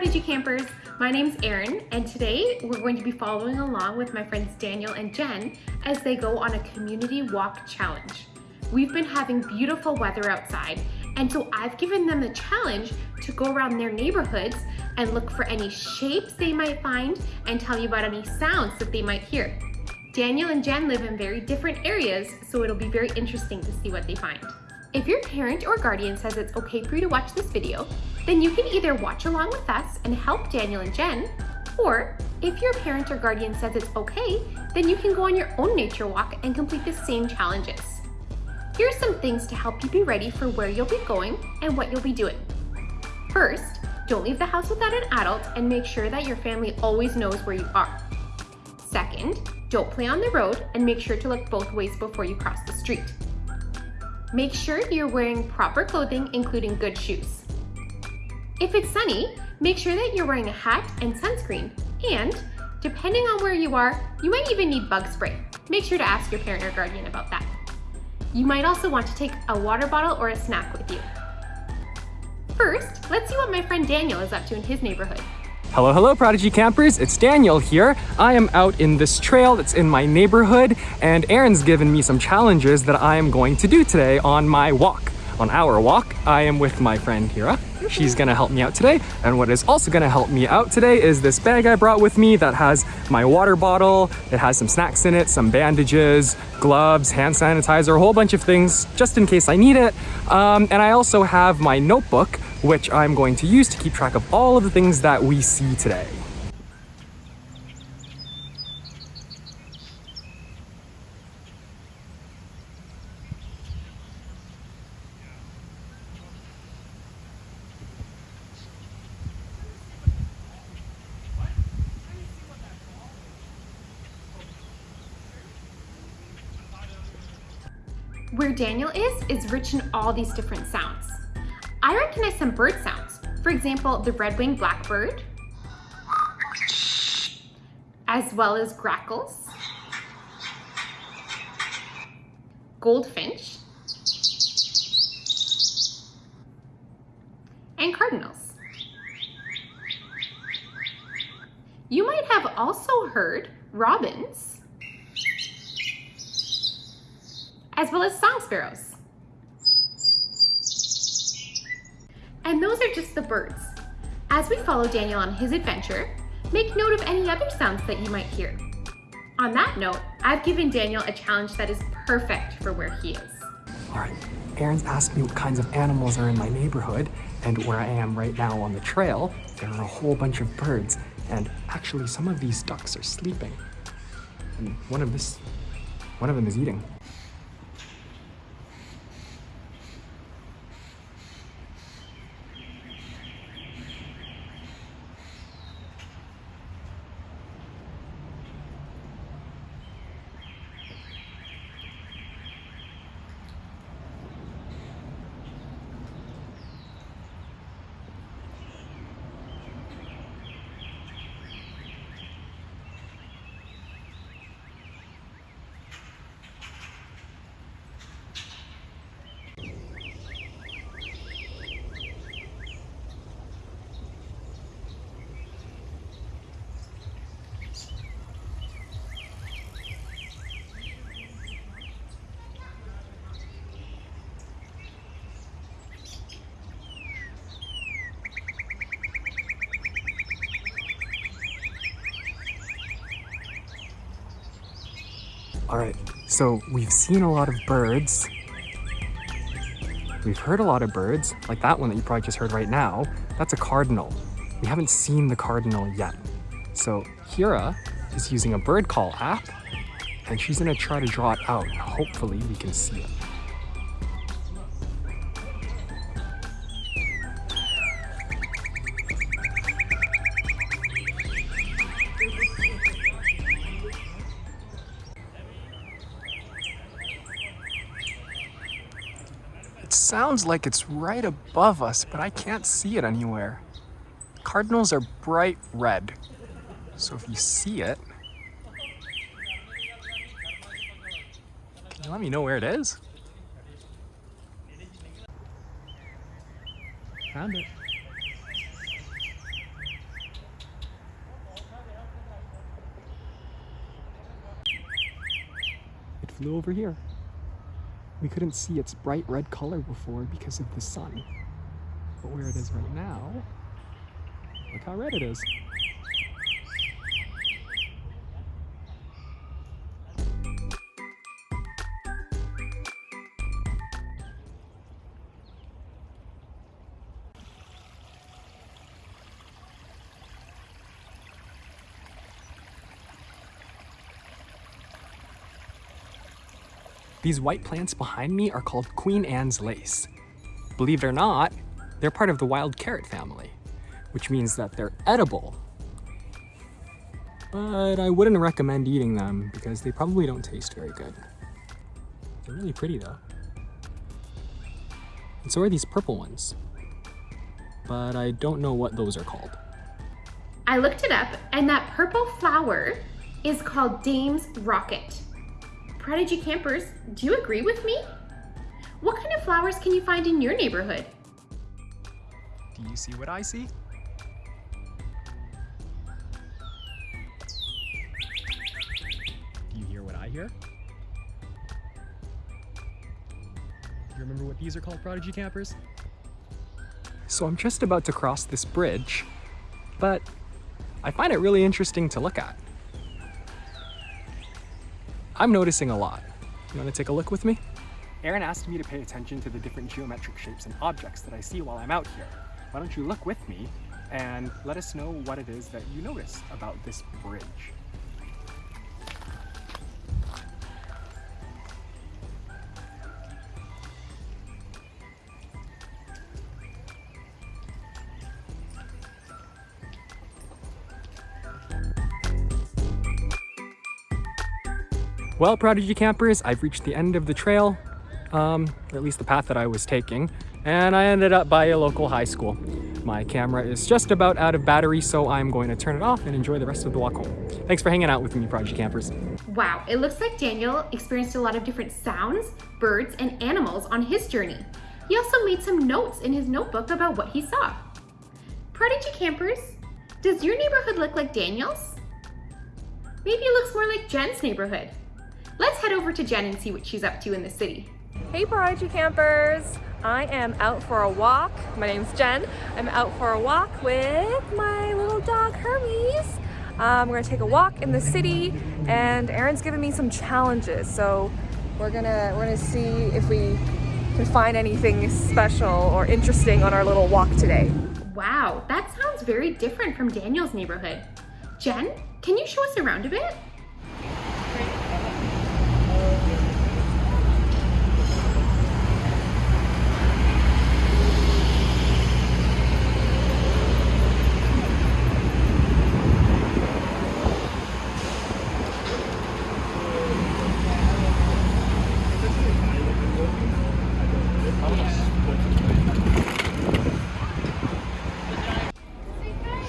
Prodigy Campers! My name's Erin and today we're going to be following along with my friends Daniel and Jen as they go on a community walk challenge. We've been having beautiful weather outside and so I've given them the challenge to go around their neighborhoods and look for any shapes they might find and tell me about any sounds that they might hear. Daniel and Jen live in very different areas so it'll be very interesting to see what they find. If your parent or guardian says it's okay for you to watch this video, then you can either watch along with us and help Daniel and Jen, or if your parent or guardian says it's okay, then you can go on your own nature walk and complete the same challenges. Here are some things to help you be ready for where you'll be going and what you'll be doing. First, don't leave the house without an adult and make sure that your family always knows where you are. Second, don't play on the road and make sure to look both ways before you cross the street. Make sure you're wearing proper clothing, including good shoes. If it's sunny, make sure that you're wearing a hat and sunscreen. And depending on where you are, you might even need bug spray. Make sure to ask your parent or guardian about that. You might also want to take a water bottle or a snack with you. First, let's see what my friend Daniel is up to in his neighborhood. Hello, hello, Prodigy Campers. It's Daniel here. I am out in this trail that's in my neighborhood, and Erin's given me some challenges that I am going to do today on my walk. On our walk, I am with my friend Hira. She's gonna help me out today. And what is also gonna help me out today is this bag I brought with me that has my water bottle, it has some snacks in it, some bandages, gloves, hand sanitizer, a whole bunch of things just in case I need it. Um, and I also have my notebook which I'm going to use to keep track of all of the things that we see today. Where Daniel is, is rich in all these different sounds. I recognize some bird sounds. For example, the red-winged blackbird, as well as grackles, goldfinch, and cardinals. You might have also heard robins, as well as song sparrows. And those are just the birds. As we follow Daniel on his adventure, make note of any other sounds that you might hear. On that note, I've given Daniel a challenge that is perfect for where he is. All right, Erin's asked me what kinds of animals are in my neighborhood, and where I am right now on the trail, there are a whole bunch of birds, and actually some of these ducks are sleeping. And one of this, one of them is eating. All right, so we've seen a lot of birds. We've heard a lot of birds, like that one that you probably just heard right now. That's a cardinal. We haven't seen the cardinal yet. So Hira is using a bird call app and she's gonna try to draw it out. Hopefully we can see it. sounds like it's right above us, but I can't see it anywhere. Cardinals are bright red, so if you see it, can you let me know where it is? Found it. It flew over here. We couldn't see its bright red color before because of the sun. But where it is right now, look how red it is. These white plants behind me are called Queen Anne's lace. Believe it or not, they're part of the wild carrot family, which means that they're edible. But I wouldn't recommend eating them because they probably don't taste very good. They're really pretty though. And so are these purple ones. But I don't know what those are called. I looked it up and that purple flower is called Dame's Rocket. Prodigy campers, do you agree with me? What kind of flowers can you find in your neighborhood? Do you see what I see? Do you hear what I hear? Do you remember what these are called, Prodigy campers? So I'm just about to cross this bridge, but I find it really interesting to look at. I'm noticing a lot. You want to take a look with me? Erin asked me to pay attention to the different geometric shapes and objects that I see while I'm out here. Why don't you look with me and let us know what it is that you notice about this bridge. Well, Prodigy campers, I've reached the end of the trail, um, at least the path that I was taking, and I ended up by a local high school. My camera is just about out of battery, so I'm going to turn it off and enjoy the rest of the walk home. Thanks for hanging out with me, Prodigy campers. Wow, it looks like Daniel experienced a lot of different sounds, birds, and animals on his journey. He also made some notes in his notebook about what he saw. Prodigy campers, does your neighborhood look like Daniel's? Maybe it looks more like Jen's neighborhood. Let's head over to Jen and see what she's up to in the city. Hey Prodigy campers! I am out for a walk. My name's Jen. I'm out for a walk with my little dog Hermes. Um, we're gonna take a walk in the city and Erin's given me some challenges. So we're gonna, we're gonna see if we can find anything special or interesting on our little walk today. Wow, that sounds very different from Daniel's neighborhood. Jen, can you show us around a bit?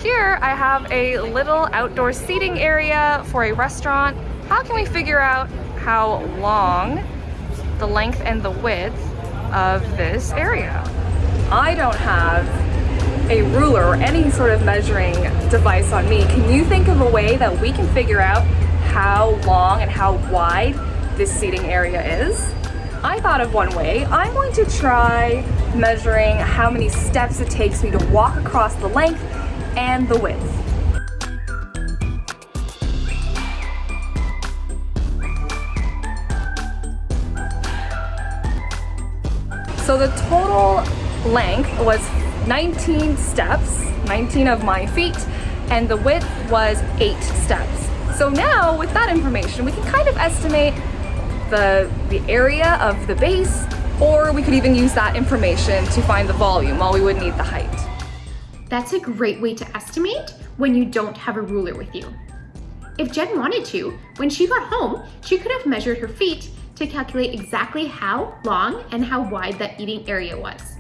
Here I have a little outdoor seating area for a restaurant. How can we figure out how long, the length and the width of this area? I don't have a ruler or any sort of measuring device on me. Can you think of a way that we can figure out how long and how wide this seating area is? I thought of one way. I'm going to try measuring how many steps it takes me to walk across the length and the width. So the total length was 19 steps, 19 of my feet, and the width was eight steps. So now with that information, we can kind of estimate the, the area of the base, or we could even use that information to find the volume while we would need the height. That's a great way to estimate when you don't have a ruler with you. If Jen wanted to, when she got home, she could have measured her feet to calculate exactly how long and how wide that eating area was.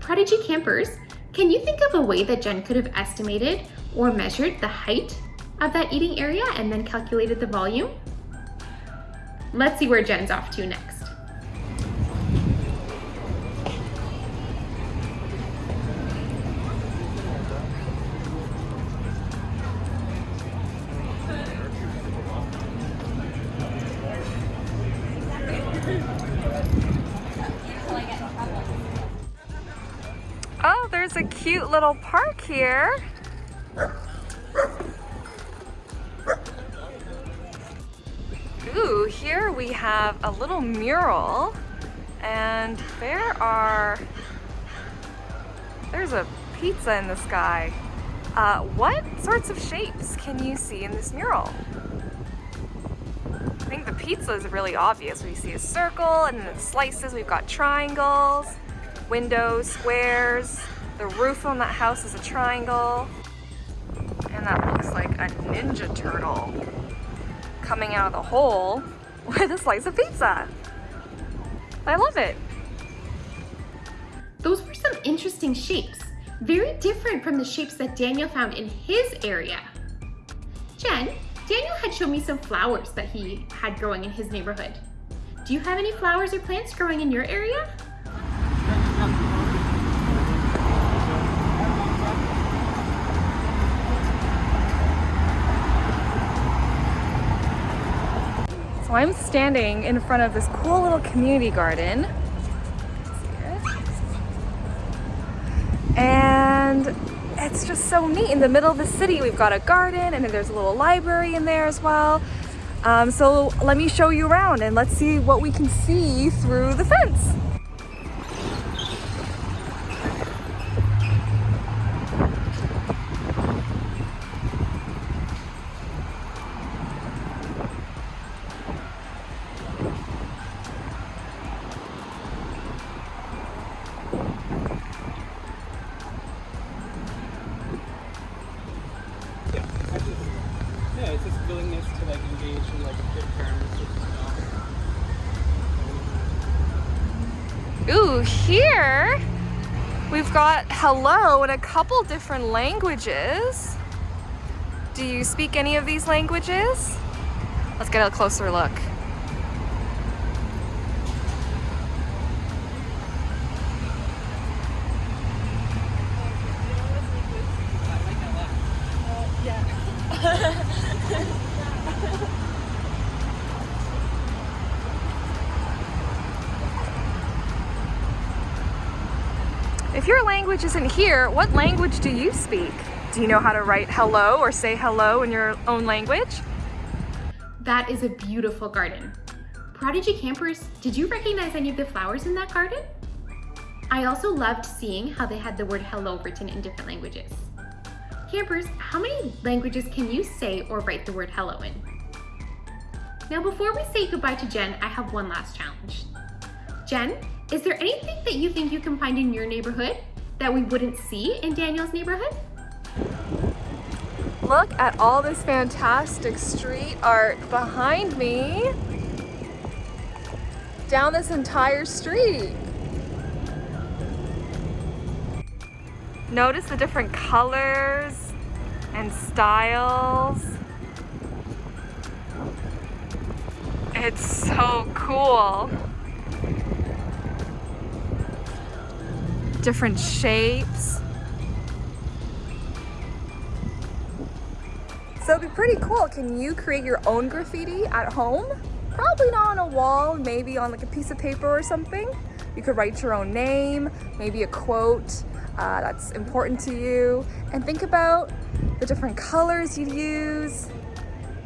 Prodigy campers, can you think of a way that Jen could have estimated or measured the height of that eating area and then calculated the volume? Let's see where Jen's off to next. Little park here. Ooh, here we have a little mural and there are, there's a pizza in the sky. Uh, what sorts of shapes can you see in this mural? I think the pizza is really obvious. We see a circle and then slices, we've got triangles, windows, squares. The roof on that house is a triangle. And that looks like a ninja turtle coming out of the hole with a slice of pizza. I love it. Those were some interesting shapes, very different from the shapes that Daniel found in his area. Jen, Daniel had shown me some flowers that he had growing in his neighborhood. Do you have any flowers or plants growing in your area? I'm standing in front of this cool little community garden. And it's just so neat. In the middle of the city, we've got a garden and there's a little library in there as well. Um, so let me show you around and let's see what we can see through the fence. Ooh, here we've got hello in a couple different languages. Do you speak any of these languages? Let's get a closer look. If your language isn't here, what language do you speak? Do you know how to write hello or say hello in your own language? That is a beautiful garden. Prodigy campers, did you recognize any of the flowers in that garden? I also loved seeing how they had the word hello written in different languages. Campers, how many languages can you say or write the word hello in? Now before we say goodbye to Jen, I have one last challenge. Jen, is there anything that you think you can find in your neighborhood that we wouldn't see in Daniel's neighborhood? Look at all this fantastic street art behind me. Down this entire street. Notice the different colors and styles. It's so cool. Different shapes. So it'd be pretty cool. Can you create your own graffiti at home? Probably not on a wall, maybe on like a piece of paper or something. You could write your own name, maybe a quote uh, that's important to you, and think about the different colors you'd use,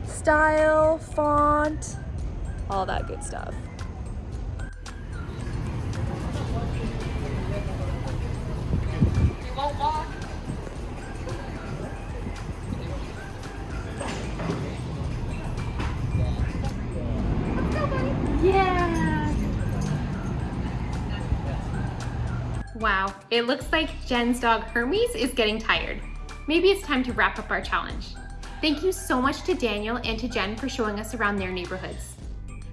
style, font, all that good stuff. Yeah! Wow, it looks like Jen's dog Hermes is getting tired. Maybe it's time to wrap up our challenge. Thank you so much to Daniel and to Jen for showing us around their neighborhoods.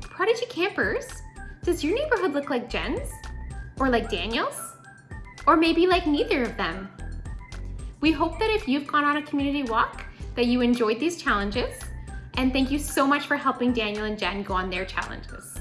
Prodigy campers, does your neighborhood look like Jen's? Or like Daniel's? Or maybe like neither of them? We hope that if you've gone on a community walk, that you enjoyed these challenges. And thank you so much for helping Daniel and Jen go on their challenges.